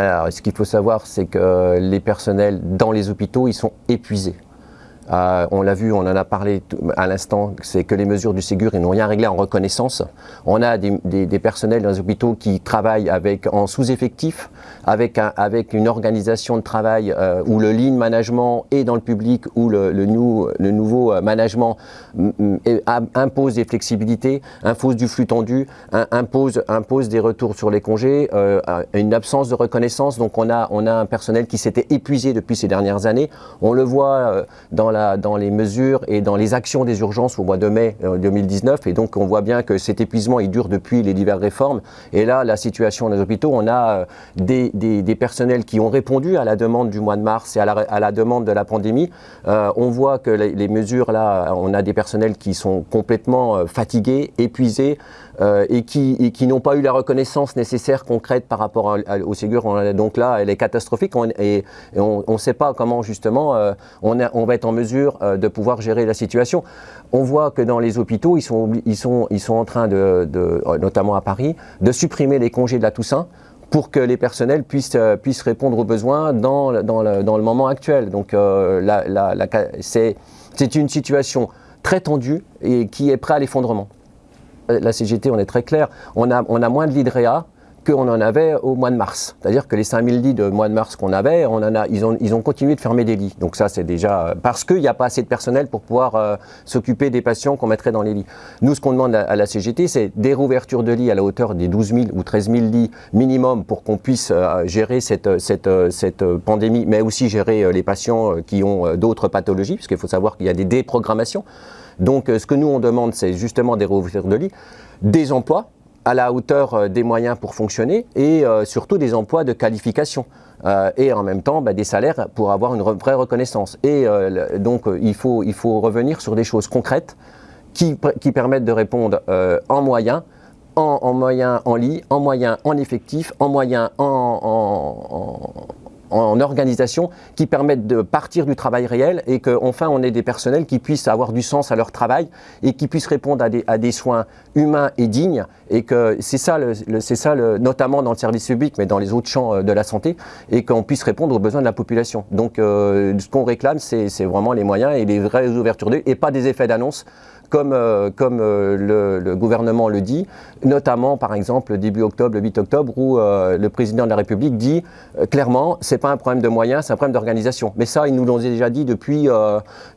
Alors, ce qu'il faut savoir, c'est que les personnels dans les hôpitaux, ils sont épuisés. Euh, on l'a vu, on en a parlé à l'instant, c'est que les mesures du Ségur, n'ont rien réglé en reconnaissance. On a des, personnels dans les hôpitaux qui travaillent avec, en sous-effectif, avec, une organisation de travail euh, où le lean management est dans le public, où le, nouveau euh, management impose des flexibilités, impose du flux tendu, impose, des retours sur les congés, une absence de reconnaissance. Donc on a, on a un personnel qui s'était épuisé depuis ces dernières années. On le voit dans la dans les mesures et dans les actions des urgences au mois de mai 2019. Euh, et donc, on voit bien que cet épuisement, il dure depuis les diverses réformes. Et là, la situation dans les hôpitaux, on a euh, des, des, personnels qui ont répondu à la demande du mois de mars et à la, à demande de la pandémie. Euh, on voit que les, mesures, là, on a des personnels qui sont complètement fatigués, épuisés, et qui, qui n'ont pas eu la reconnaissance nécessaire, concrète par rapport au Ségur. Donc là, elle est catastrophique et, on ne sait pas comment justement on va être en mesure euh, de pouvoir gérer la situation. On voit que dans les hôpitaux, ils sont, ils sont, ils sont en train, de, euh, notamment à Paris, de supprimer les congés de la Toussaint pour que les personnels puissent, euh, puissent répondre aux besoins dans, dans, le, dans le moment actuel. Donc c'est une situation très tendue et qui est prête à l'effondrement. La CGT, on est très clair, on a, on a moins de l'IDREA, qu'on en avait au mois de mars. C'est-à-dire que les 5000 lits de mois de mars qu'on avait, on en a, ils, ont, ils ont continué de fermer des lits. Donc ça, c'est déjà parce qu'il n'y a pas assez de personnel pour pouvoir euh, s'occuper des patients qu'on mettrait dans les lits. Nous, ce qu'on demande à, la CGT, c'est des rouvertures de lits à la hauteur des 12 000 ou 13 000 lits minimum pour qu'on puisse euh, gérer cette, cette, cette, pandémie, mais aussi gérer euh, les patients qui ont d'autres pathologies, parce qu'il faut savoir qu'il y a des déprogrammations. Donc ce que nous, on demande, c'est justement des rouvertures de lits, des emplois, à la hauteur euh, des moyens pour fonctionner et euh, surtout des emplois de qualification. Euh, et en même temps bah, des salaires pour avoir une vraie reconnaissance. Et donc il faut, il faut revenir sur des choses concrètes qui, qui permettent de répondre en moyens, en, en moyens en lit, en moyens en effectif, en moyens en, en organisation qui permettent de partir du travail réel et qu'enfin on ait des personnels qui puissent avoir du sens à leur travail et qui puissent répondre à des, soins humains et dignes et que c'est ça, ça notamment dans le service public mais dans les autres champs euh, de la santé et qu'on puisse répondre aux besoins de la population. Donc euh, ce qu'on réclame c'est vraiment les moyens et les vraies ouvertures d'œil et pas des effets d'annonce comme, euh, euh, le, gouvernement le dit, notamment par exemple début octobre, le 8 octobre, où euh, le président de la République dit clairement, c'est pas un problème de moyens, c'est un problème d'organisation. Mais ça, ils nous l'ont déjà dit depuis,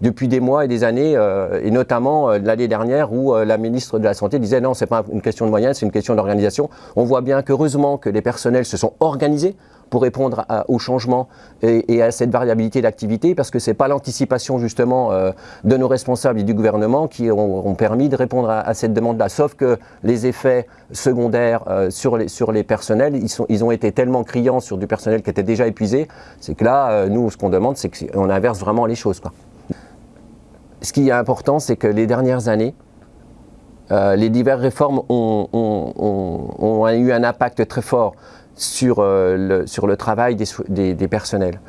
des mois et des années, et notamment l'année dernière où la ministre de la Santé disait non, c'est pas une question de moyens, c'est une question d'organisation. On voit bien qu'heureusement que les personnels se sont organisés pour répondre au changement et, à cette variabilité d'activité, parce que ce n'est pas l'anticipation justement euh, de nos responsables et du gouvernement qui ont, permis de répondre à, cette demande-là. Sauf que les effets secondaires euh, sur, les, sur les personnels, ils, sont, ils ont été tellement criants sur du personnel qui était déjà épuisé, c'est que là, euh, nous, ce qu'on demande, c'est qu'on inverse vraiment les choses. Ce qui est important, c'est que les dernières années, les diverses réformes ont, eu un impact très fort sur, euh, le, sur le travail des, des, personnels.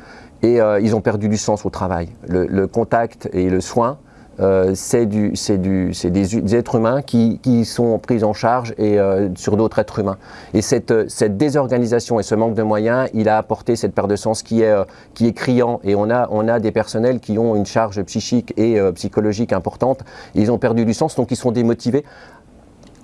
Et euh, ils ont perdu du sens au travail. Le, contact et le soin, euh, c'est des, des, êtres humains qui, qui, sont pris en charge et, sur d'autres êtres humains. Et cette, cette, désorganisation et ce manque de moyens, il a apporté cette perte de sens qui est, qui est criant. Et on a, on a des personnels qui ont une charge psychique et psychologique importante. Ils ont perdu du sens, donc ils sont démotivés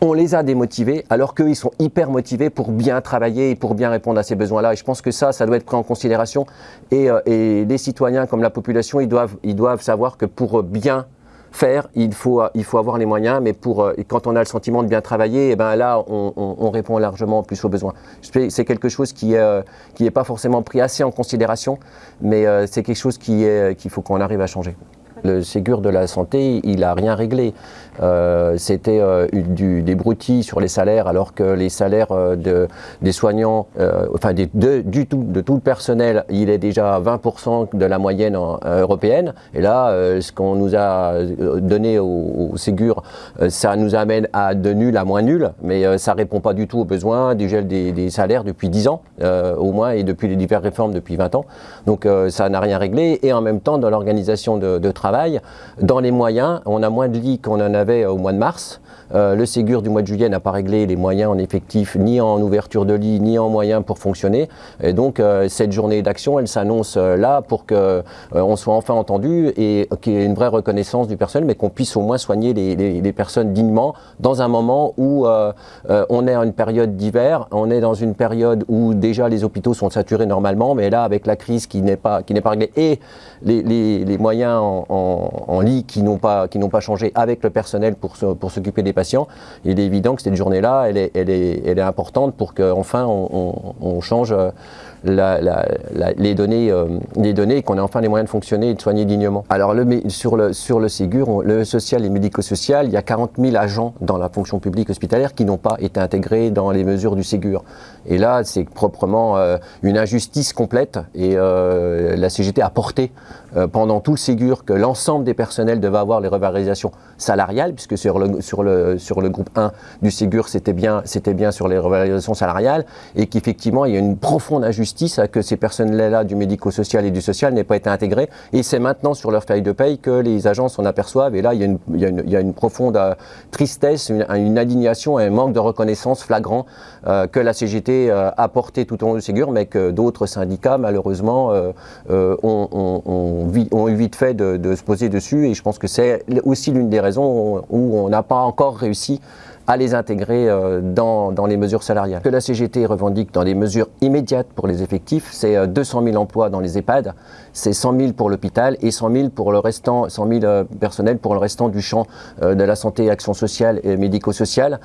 on les a démotivés alors qu'ils sont hyper motivés pour bien travailler et pour bien répondre à ces besoins-là. Et je pense que ça, ça doit être pris en considération. Et, euh, les citoyens comme la population, ils doivent, ils doivent savoir que pour bien faire, il faut, il faut avoir les moyens, mais pour, euh, quand on a le sentiment de bien travailler, eh ben là, on, répond largement plus aux besoins. C'est quelque chose qui n'est euh, qui pas forcément pris assez en considération, mais c'est quelque chose qu'il faut qu'on arrive à changer. Le Ségur de la santé, il n'a rien réglé. Euh, c'était euh, des broutilles sur les salaires, alors que les salaires euh, de, des soignants, enfin de, du tout, le personnel, il est déjà à 20% de la moyenne européenne. Et là, ce qu'on nous a donné au, Ségur, ça nous amène à de nul à moins nul, mais ça répond pas du tout aux besoins du gel des, salaires depuis 10 ans, au moins, et depuis les diverses réformes depuis 20 ans. Donc ça n'a rien réglé. Et en même temps, dans l'organisation de travail, Dans les moyens, on a moins de lits qu'on en avait au mois de mars. Euh, le Ségur du mois de juillet n'a pas réglé les moyens en effectif, ni en ouverture de lit, ni en moyens pour fonctionner. Et donc, euh, cette journée d'action, elle s'annonce euh, là pour qu'on on soit enfin entendu et qu'il y ait une vraie reconnaissance du personnel, mais qu'on puisse au moins soigner les, personnes dignement dans un moment où on est en une période d'hiver, on est dans une période où déjà les hôpitaux sont saturés normalement, mais là, avec la crise qui n'est pas réglée et les, moyens en, lit qui n'ont pas, pas changé avec le personnel pour, s'occuper des patients, il est évident que cette journée-là, elle est, elle, est, elle est, importante pour qu'enfin on, on, change euh, les données, euh, les données et qu'on ait enfin les moyens de fonctionner et de soigner dignement. Alors le, sur, le, sur le Ségur, le social et médico-social, il y a 40 000 agents dans la fonction publique hospitalière qui n'ont pas été intégrés dans les mesures du Ségur. Et là, c'est proprement euh, une injustice complète et la CGT a porté pendant tout le Ségur que l'ensemble des personnels devaient avoir les revalorisations salariales, puisque sur le, sur le, sur le groupe 1 du Ségur, c'était bien, bien sur les revalorisations salariales, et qu'effectivement, il y a une profonde injustice à que ces personnels-là du médico-social et du social n'aient pas été intégrés. Et c'est maintenant sur leur feuille de paye que les agences s'en aperçoivent. Et là, il y a une, il y a une, profonde euh, tristesse, une, une, indignation un manque de reconnaissance flagrant euh, que la CGT euh, a porté tout au long du Ségur, mais que d'autres syndicats, malheureusement, ont, eu vite fait de se poser dessus. Et je pense que c'est aussi l'une des raisons où on n'a pas encore réussi à les intégrer euh, dans, dans, les mesures salariales. Que la CGT revendique dans des mesures immédiates pour les effectifs, c'est 200 euh, 000 emplois dans les EHPAD, c'est 100 000 pour l'hôpital et 100 000 pour le restant, 100 000 euh, personnels pour le restant du champ de la santé, action sociale et médico-sociale.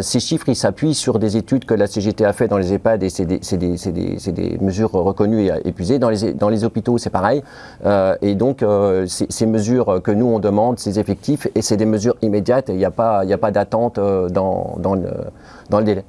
ces chiffres, ils s'appuient sur des études que la CGT a fait dans les EHPAD et c'est des, des, des, des, mesures reconnues et épuisées. Dans les, dans les hôpitaux, c'est pareil. et donc, ces mesures que nous, on demande, ces effectifs, et c'est des mesures immédiates, il n'y a pas, a pas d'attente dans, dans, le, dans le délai.